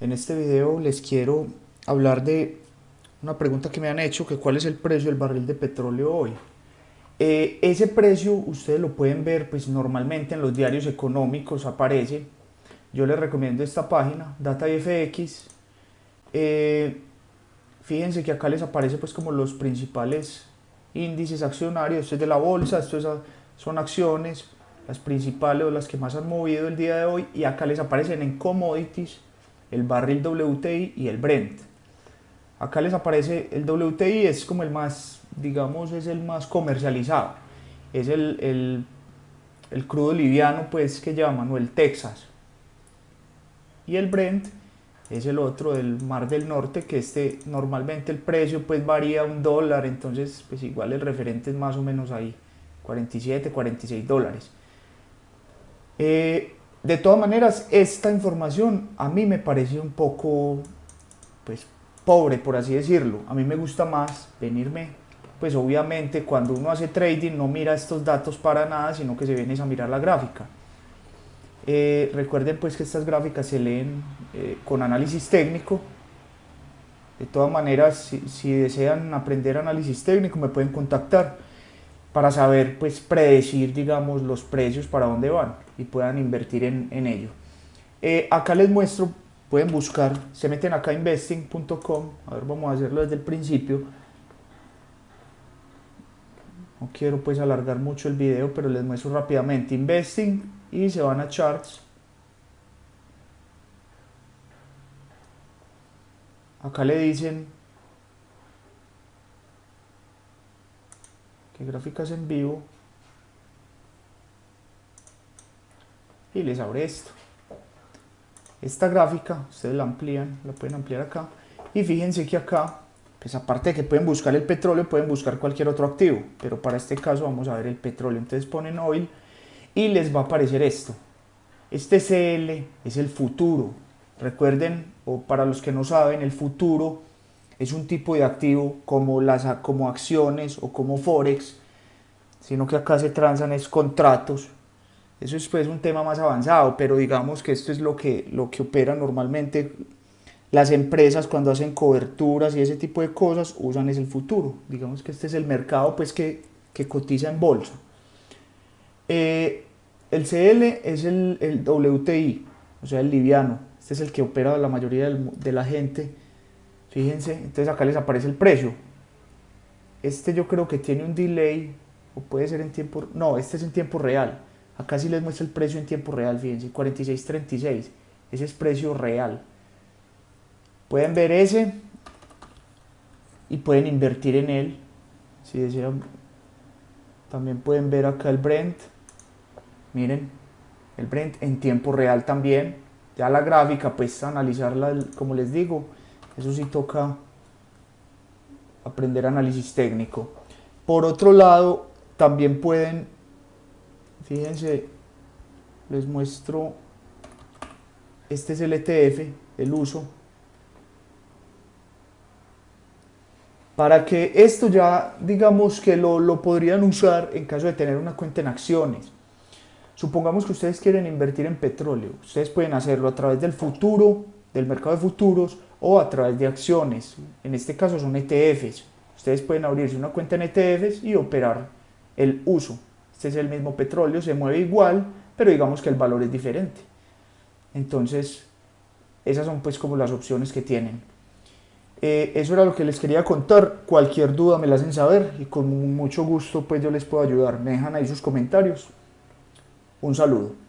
En este video les quiero hablar de una pregunta que me han hecho, que cuál es el precio del barril de petróleo hoy. Eh, ese precio ustedes lo pueden ver pues normalmente en los diarios económicos aparece. Yo les recomiendo esta página, DataIFX. Eh, fíjense que acá les aparece pues como los principales índices accionarios, esto es de la bolsa, esto son acciones, las principales o las que más han movido el día de hoy y acá les aparecen en commodities el barril WTI y el Brent. Acá les aparece el WTI, es como el más, digamos, es el más comercializado. Es el, el, el crudo liviano, pues, que llaman, o el Texas. Y el Brent es el otro del Mar del Norte, que este normalmente el precio pues varía un dólar, entonces pues igual el referente es más o menos ahí, 47, 46 dólares. Eh, de todas maneras, esta información a mí me parece un poco, pues, pobre, por así decirlo. A mí me gusta más venirme, pues obviamente cuando uno hace trading no mira estos datos para nada, sino que se viene a mirar la gráfica. Eh, recuerden pues que estas gráficas se leen eh, con análisis técnico. De todas maneras, si, si desean aprender análisis técnico me pueden contactar para saber, pues predecir, digamos, los precios para dónde van y puedan invertir en, en ello. Eh, acá les muestro, pueden buscar, se meten acá investing.com, a ver, vamos a hacerlo desde el principio. No quiero pues alargar mucho el video, pero les muestro rápidamente investing y se van a charts. Acá le dicen que gráficas en vivo. Y les abre esto. Esta gráfica ustedes la amplían la pueden ampliar acá. Y fíjense que acá pues aparte de que pueden buscar el petróleo pueden buscar cualquier otro activo. Pero para este caso vamos a ver el petróleo. Entonces ponen oil y les va a aparecer esto. Este CL es el futuro. Recuerden o para los que no saben el futuro es un tipo de activo como, las, como acciones o como forex, sino que acá se transan es contratos. Eso es pues un tema más avanzado, pero digamos que esto es lo que, lo que opera normalmente las empresas cuando hacen coberturas y ese tipo de cosas usan es el futuro. Digamos que este es el mercado pues que, que cotiza en bolsa. Eh, el CL es el, el, WTI, o sea el liviano. Este es el que opera la mayoría de la gente Fíjense, entonces acá les aparece el precio. Este yo creo que tiene un delay, o puede ser en tiempo, no, este es en tiempo real. Acá sí les muestra el precio en tiempo real, fíjense, 46.36. Ese es precio real. Pueden ver ese y pueden invertir en él. Si desean, también pueden ver acá el Brent. Miren, el Brent en tiempo real también. Ya la gráfica, pues analizarla, como les digo, eso sí toca aprender análisis técnico. Por otro lado, también pueden, fíjense, les muestro, este es el ETF, el uso, para que esto ya, digamos que lo, lo, podrían usar en caso de tener una cuenta en acciones. Supongamos que ustedes quieren invertir en petróleo, ustedes pueden hacerlo a través del futuro, del mercado de futuros, o a través de acciones. En este caso son ETFs. Ustedes pueden abrirse una cuenta en ETFs y operar el uso. Este es el mismo petróleo, se mueve igual, pero digamos que el valor es diferente. Entonces, esas son pues como las opciones que tienen. Eh, eso era lo que les quería contar. Cualquier duda me la hacen saber y con mucho gusto pues yo les puedo ayudar. Me dejan ahí sus comentarios. Un saludo.